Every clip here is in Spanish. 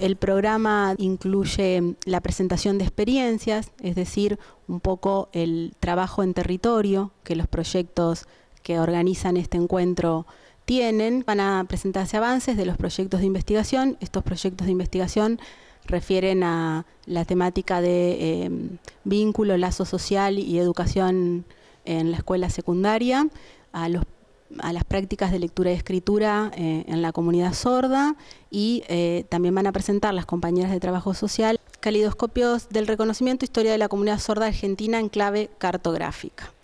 El programa incluye la presentación de experiencias, es decir, un poco el trabajo en territorio que los proyectos que organizan este encuentro tienen. Van a presentarse avances de los proyectos de investigación. Estos proyectos de investigación refieren a la temática de eh, vínculo, lazo social y educación en la escuela secundaria, a los a las prácticas de lectura y escritura eh, en la comunidad sorda y eh, también van a presentar las compañeras de trabajo social calidoscopios del reconocimiento historia de la comunidad sorda argentina en clave cartográfica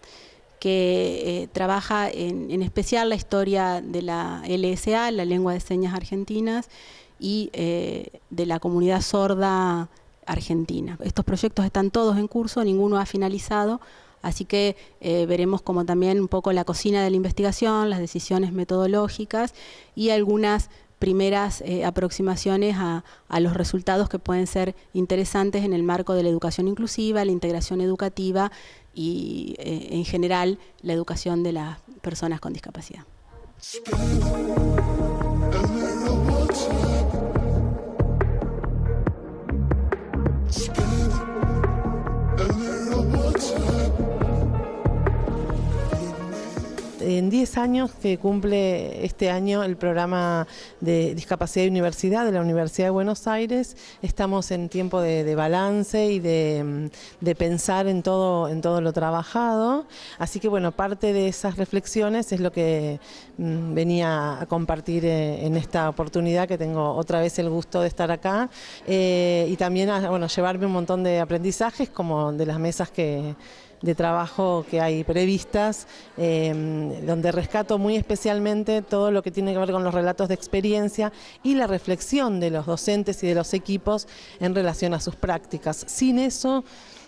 que eh, trabaja en, en, especial la historia de la LSA, la lengua de señas argentinas, y de la comunidad sorda argentina. Estos proyectos están todos en curso, ninguno ha finalizado, Así que eh, veremos como también un poco la cocina de la investigación, las decisiones metodológicas y algunas primeras eh, aproximaciones a, los resultados que pueden ser interesantes en el marco de la educación inclusiva, la integración educativa y eh, en general la educación de las personas con discapacidad. En 10 años que cumple este año el programa de discapacidad y universidad de la Universidad de Buenos Aires, estamos en tiempo de, balance y de, pensar en todo, en todo lo trabajado, así que bueno, parte de esas reflexiones es lo que mm, venía a compartir eh, en esta oportunidad que tengo otra vez el gusto de estar acá eh, y también bueno, llevarme un montón de aprendizajes como de las mesas que de trabajo que hay previstas, em, donde rescato muy especialmente todo lo que tiene que ver con los relatos de experiencia y la reflexión de los docentes y de los equipos en relación a sus prácticas. Sin eso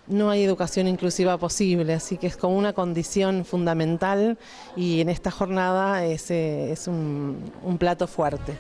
no hay educación inclusiva posible, así que es como una condición fundamental y en esta jornada es, eh, un plato fuerte.